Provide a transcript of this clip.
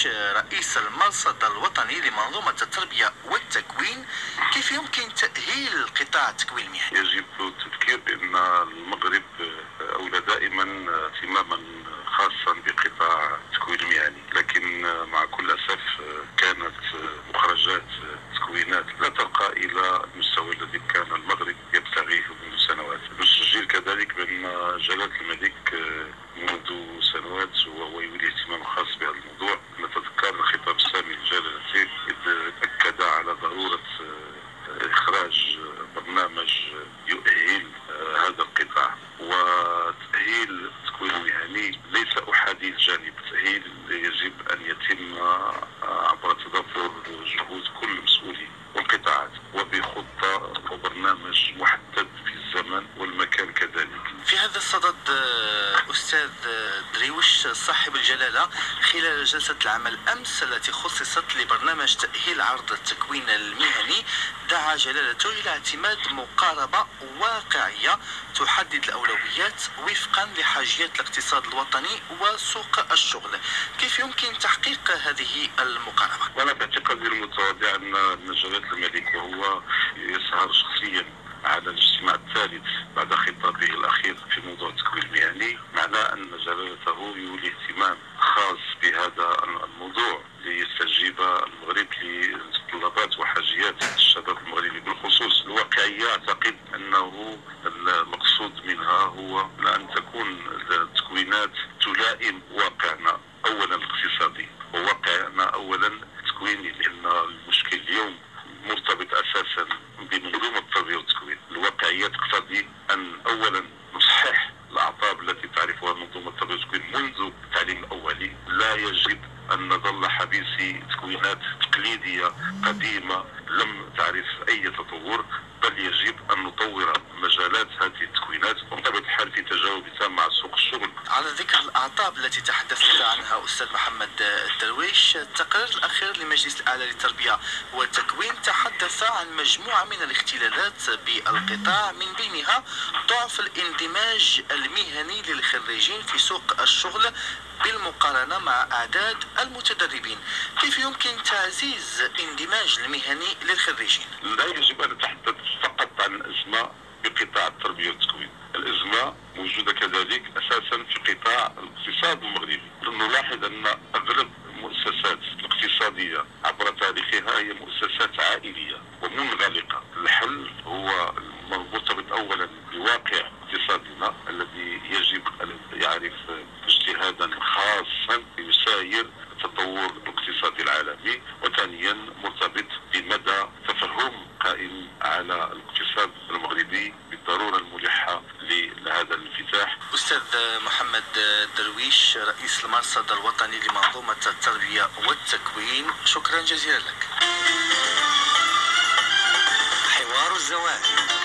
درويش رئيس المرصد الوطني لمنظومة التربية والتكوين كيف يمكن تأهيل قطاع التكوين المهني؟ يجب التذكير بأن المغرب أولى دائما اهتماما خاصا بقطاع التكوين المهني لكن مع كل أسف كانت مخرجات تكوينات لا ترقى إلى المستوى الذي كان المغرب يبتغيه منذ سنوات نسجل كذلك بأن جلالة الملك منذ سنوات وهو يولي اهتمام خاص بهذا الموضوع دريوش صاحب الجلالة خلال جلسة العمل أمس التي خصصت لبرنامج تأهيل عرض التكوين المهني دعا جلالته إلى اعتماد مقاربة واقعية تحدد الأولويات وفقا لحاجيات الاقتصاد الوطني وسوق الشغل كيف يمكن تحقيق هذه المقاربة؟ وأنا باعتقادي المتواضع أن جلالة الملك وهو يسهر شخصيا على الاجتماع الثالث بعد خطابه الأخير في موضوع التكوين المهني معناه أن جلالته يولي اهتمام خاص بهذا الموضوع ليستجيب المغرب لطلبات وحاجيات الشباب المغربي بالخصوص الواقعية. أعتقد أنه المقصود منها هو أن تكون التكوينات تلائم واقعنا. والتكوين منذ التعليم الاولي، لا يجب أن نظل حبيسي تكوينات تقليدية قديمة لم تعرف أي تطور بل يجب أن نطور مجالات هذه التكوينات وبطبيعه الحال في تجاوب تام مع سوق الشغل. على ذكر الأعطاب التي عنها أستاذ محمد الدرويش، التقرير الأخير لمجلس الأعلى للتربية والتكوين تحدث عن مجموعة من الاختلالات بالقطاع من بينها ضعف الاندماج المهني للخريجين في سوق الشغل بالمقارنة مع أعداد المتدربين. كيف يمكن تعزيز اندماج المهني للخريجين؟ لا يجب أن نتحدث فقط عن الأزمة بقطاع التربية والتكوين الأزمة موجودة كذلك أساسا في قطاع الاقتصاد المغربي نلاحظ أن أغلب المؤسسات الاقتصادية عبر هي مؤسسات عائلية ومنغلقة الحل هو مرتبط أولا بواقع اقتصادنا الذي يجب أن يعرف اجتهادا خاصا يساير التطور الاقتصادي العالمي وثانيا مرتبط بمدى تفهم قائم على الاقتصاد المغربي بالضرورة الملحة لهذا الانفتاح. أستاذ محمد درويش رئيس المرصد الوطني لمنظومة التربية والتكوين شكرا جزيلا لك. Joanne.